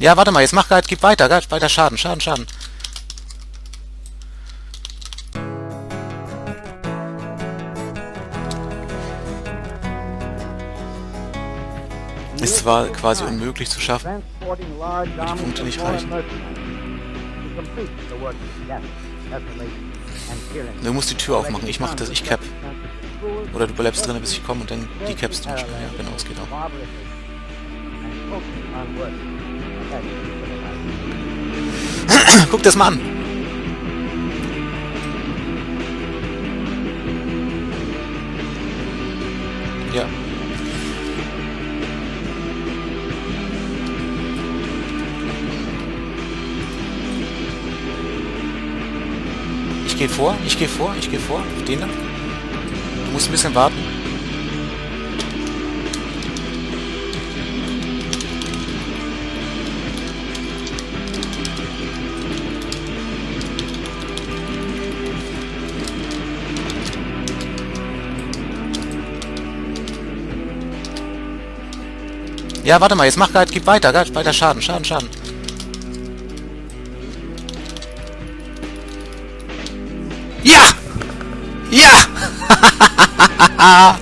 Ja, warte mal, jetzt mach Guide, gib weiter, Guide, weiter Schaden, Schaden, Schaden. Ist zwar quasi unmöglich zu schaffen, weil die Punkte nicht reichen. Du musst die Tür aufmachen, ich mach das, ich cap. Oder du bleibst drinnen, bis ich komme und dann die capst du. Ja, genau, es geht auch. Guck das mal an! Ja. Ich gehe vor, ich gehe vor, ich gehe vor. Den da. Du musst ein bisschen warten. Ja, warte mal, jetzt mach Guide, gib weiter, Guide, weiter Schaden, Schaden, Schaden. Ja! Ja!